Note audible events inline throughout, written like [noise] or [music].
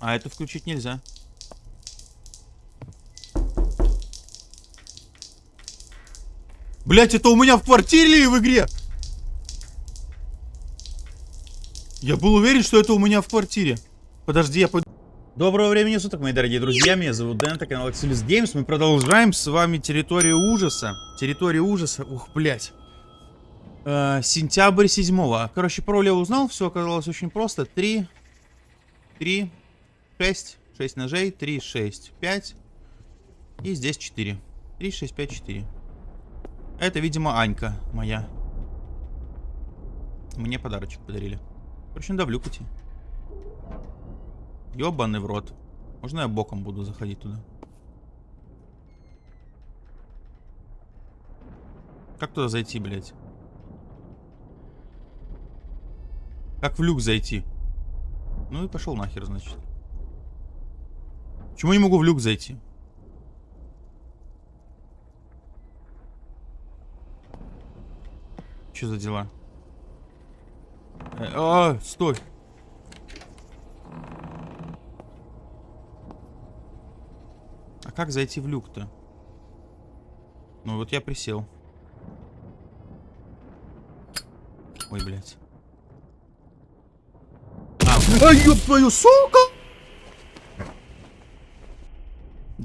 А это включить нельзя. Блять, это у меня в квартире или в игре? Я был уверен, что это у меня в квартире. Подожди, я пойду... Доброго времени суток, мои дорогие друзья. Меня зовут Дэн, это канал Axelis Games. Мы продолжаем с вами территорию ужаса. Территория ужаса. Ух, блять. Э, сентябрь 7 Короче, пароль я узнал. Все оказалось очень просто. 3, 3, 6, 6 ножей, 3, 6, 5. И здесь 4. 3, 6, 5, 4. Это, видимо, Анька моя. Мне подарочек подарили. Короче, надо в люк идти. Ёбаный в рот. Можно я боком буду заходить туда? Как туда зайти, блядь? Как в люк зайти? Ну и пошел нахер, значит. Почему не могу в люк зайти? Что за дела? Э, а, стой. А как зайти в люк-то? Ну вот я присел. Ой, блядь. А, ёб твою, сука!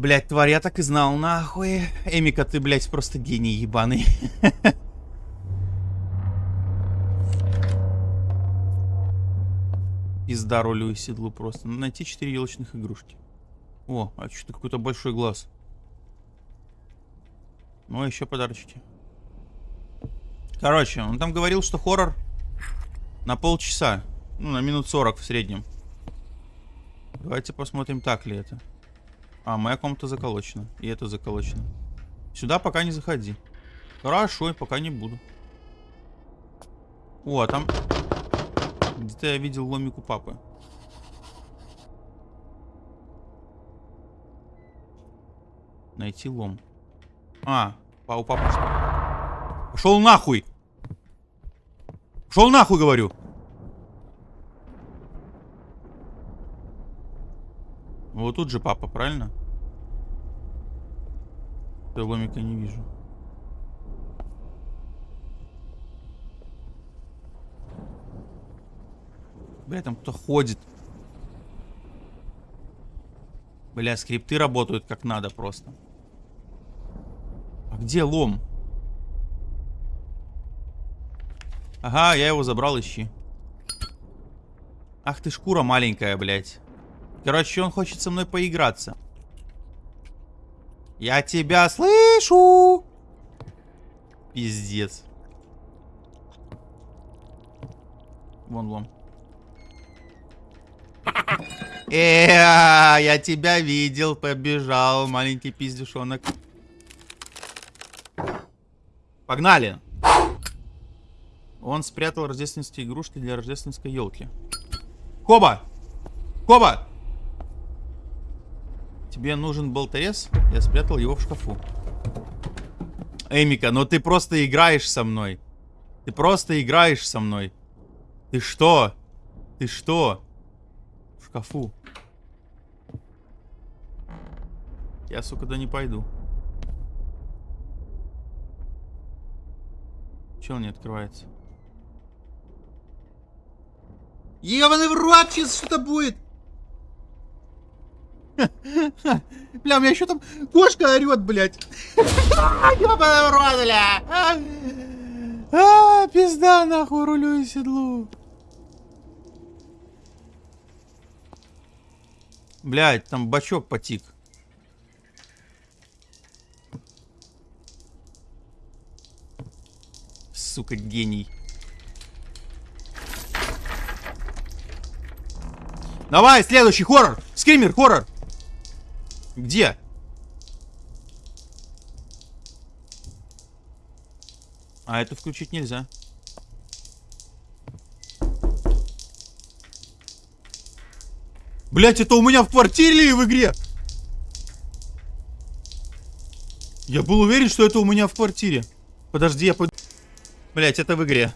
Блять, тварь, я так и знал, нахуй. Эмика, ты, блядь, просто гений ебаный. Пизда ролю и седлу просто. Надо найти 4 елочных игрушки. О, а что-то какой-то большой глаз. Ну, а еще подарочки. Короче, он там говорил, что хоррор на полчаса. Ну, на минут 40 в среднем. Давайте посмотрим, так ли это. А, моя комната заколочена. И это заколочено. Сюда пока не заходи. Хорошо, пока не буду. О, а там... Где-то я видел ломику папы. Найти лом. А, у папы что? Пошел нахуй! Пошел нахуй, говорю! Вот тут же папа, правильно? Я ломика не вижу. Бля, там кто ходит. Бля, скрипты работают как надо просто. А где лом? Ага, я его забрал, ищи. Ах ты шкура маленькая, блядь. Короче, он хочет со мной поиграться. Я тебя слышу! Пиздец. Вон лом. Э, я тебя видел, побежал, маленький пиздюшонок. Погнали. Он спрятал рождественские игрушки для рождественской елки. Коба! Коба! Тебе нужен болторез? Я спрятал его в шкафу. Эмика, ну ты просто играешь со мной. Ты просто играешь со мной. Ты что? Ты что? В шкафу. Я, сука, да не пойду. Че он не открывается? Ебаный в рот, сейчас что-то будет! [laughs] Бля, у меня еще там кошка орет, блядь. [laughs] А, пизда, нахуй, рулю и седлу. Блядь, там бачок потик. сука, гений. Давай, следующий хоррор. Скример, хоррор. Где? А это включить нельзя. Блять, это у меня в квартире или в игре? Я был уверен, что это у меня в квартире. Подожди, я пойду... Блять, это в игре.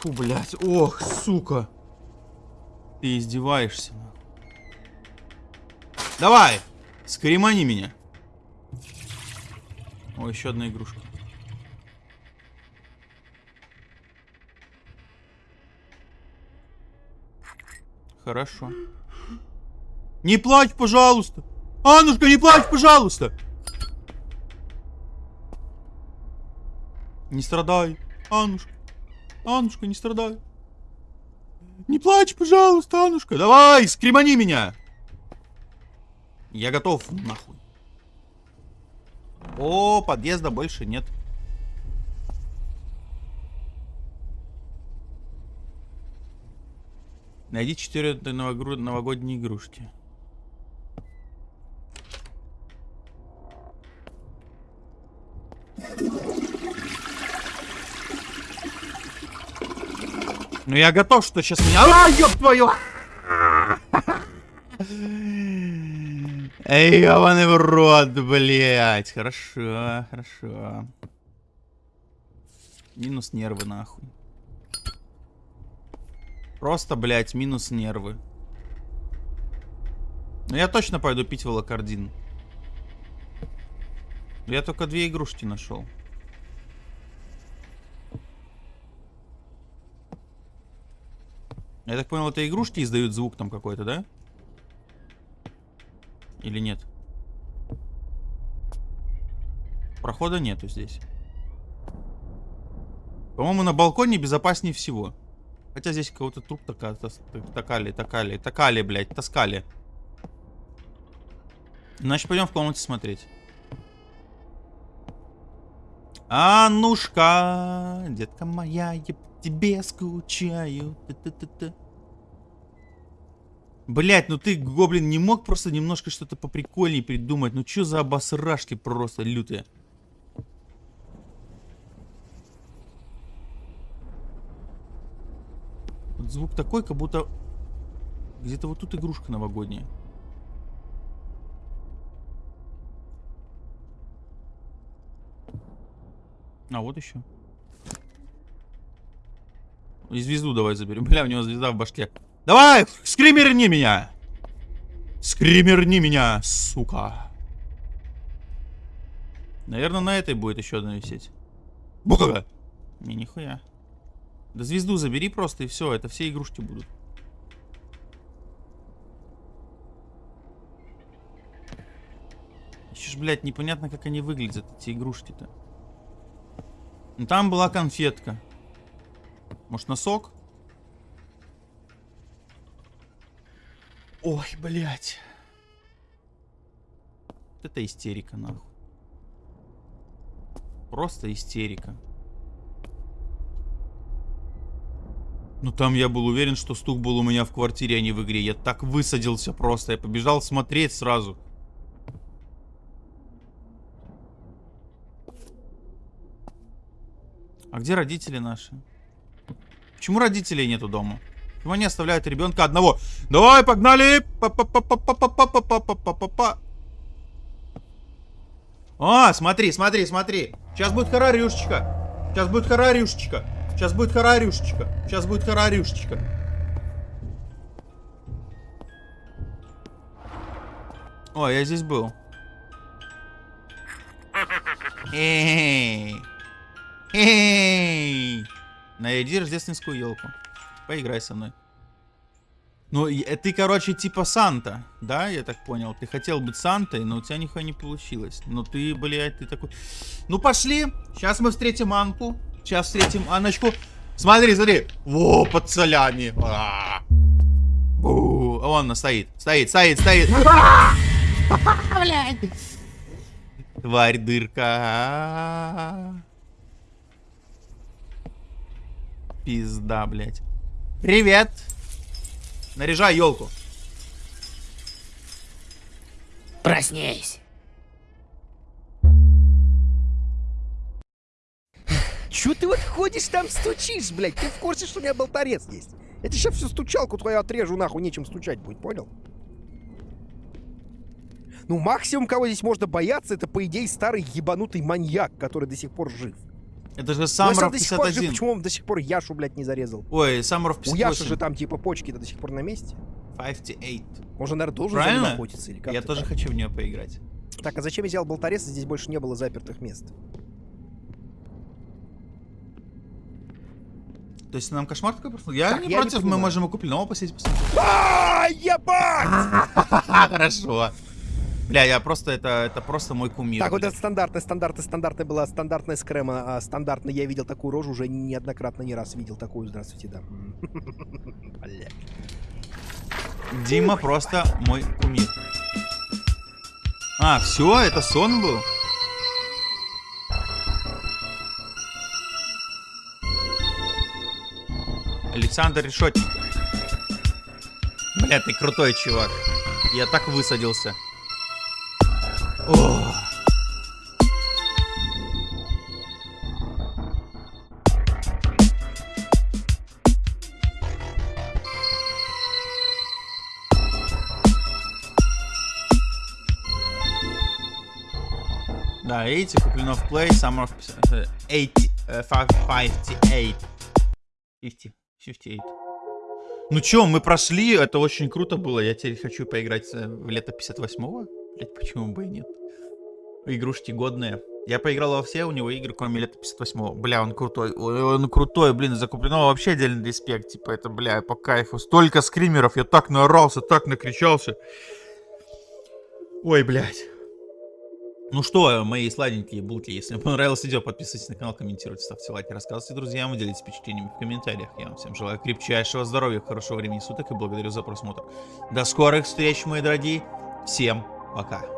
Фу, блять. Ох, сука. Ты издеваешься. Давай! Скремани меня. О, еще одна игрушка. Хорошо. Не плачь, пожалуйста. Аннушка, не плачь, пожалуйста. Не страдай, Аннушка. Аннушка, не страдай. Не плачь, пожалуйста, Аннушка. Давай, скремани меня. Я готов, нахуй. О, подъезда больше нет. Найди четыре новогодние игрушки. Ну я готов, что сейчас меня... А, ёб твою! Эй, ебаный в рот, блядь. Хорошо, хорошо. Минус нервы, нахуй. Просто, блядь, минус нервы. Ну я точно пойду пить волокордин. Я только две игрушки нашел. Я так понял, это игрушки издают звук там какой-то, да? Или нет? Прохода нету здесь. По-моему, на балконе безопаснее всего. Хотя здесь кого-то труп така, такали, такали, такали, блядь, таскали. Значит, пойдем в комнате смотреть. Аннушка, детка моя, я тебе скучаю. Т -т -т Блять, ну ты, гоблин, не мог просто немножко что-то поприкольнее придумать? Ну что за обосрашки просто лютые? Вот звук такой, как будто где-то вот тут игрушка новогодняя. А, вот еще. И звезду давай заберем. [laughs] Бля, у него звезда в башке. Давай, скримерни меня! Скримерни меня, сука. Наверное, на этой будет еще одна висеть. Бука! Не, нихуя. Да звезду забери просто и все, это все игрушки будут. Еще ж, блядь, непонятно, как они выглядят, эти игрушки-то. Ну, там была конфетка. Может, носок? Ой, блядь. Это истерика, нахуй. Просто истерика. Ну там я был уверен, что стук был у меня в квартире, а не в игре. Я так высадился просто. Я побежал смотреть сразу. А где родители наши? Почему родителей нету дома? Почему они оставляют ребенка одного? Давай, погнали! А, смотри, смотри, смотри. Сейчас будет харарюшечка. Сейчас будет харарюшечка. Сейчас будет харарюшечка. Сейчас будет харарюшечка. О, я здесь был. Эй! Эй! Найди рождественскую елку. Поиграй со мной. Ну, э, ты, короче, типа Санта, да, я так понял. Ты хотел быть Сантой, но у тебя нихуя не получилось. Ну ты, блядь, ты такой... Ну, пошли. Сейчас мы встретим Анку. Сейчас встретим Аночку. Смотри, смотри. Во, под солями. А Вон она стоит. Стоит, стоит, стоит. Блядь. Тварь дырка. Пизда, блядь. Привет. Наряжай елку. Проснись. Чё ты вот ходишь там стучишь, блядь? Ты в курсе, что у меня болторез есть? Я тебе сейчас всю стучалку твою отрежу, нахуй, нечем стучать будет, понял? Ну, максимум, кого здесь можно бояться, это, по идее, старый ебанутый маньяк, который до сих пор жив. Это же до сих пор жив, почему он до сих пор Яшу, блядь, не зарезал? Ой, Саммеров 58. У Яши же там, типа, почки-то до сих пор на месте. 58. Можно, наверное, должен за Правильно? ним охотиться или как Я тоже там? хочу в нее поиграть. Так, а зачем я взял болторез, здесь больше не было запертых мест? То есть нам кошмар такой просто? Я Так, не я не против, мы понимаю. можем и купленного посидеть посмотреть. А, ебать! [laughs] Хорошо. Бля, я просто, это, это просто мой кумир. Так, вот бля. это стандартная, стандартная, стандартная была, стандартная скрема, а стандартная, я видел такую рожу, уже неоднократно, не раз видел такую, здравствуйте, да. Бля. Дима просто мой кумир. А, все, это сон был? Александр Решетников. Бля, ты крутой чувак. Я так высадился. О. Да, видите, куплено в Play, Summer of э, 80, э, 58. 50, 58. Ну чё, мы прошли, это очень круто было. Я теперь хочу поиграть э, в лето 58-го. Блять, почему бы и нет? Игрушки годные. Я поиграл во все у него игры, кроме лета 58-го. Бля, он крутой. Ой, Он крутой, блин, за купленного вообще отдельный респект. Типа, это, бля, по кайфу. Столько скримеров, я так наорался, так накричался. Ой, блядь. Ну что, мои сладенькие булки, если вам понравилось видео, подписывайтесь на канал, комментируйте, ставьте лайки, рассказывайте друзьям делитесь впечатлениями в комментариях. Я вам всем желаю крепчайшего здоровья, хорошего времени суток и благодарю за просмотр. До скорых встреч, мои дорогие. Всем пока. Ok.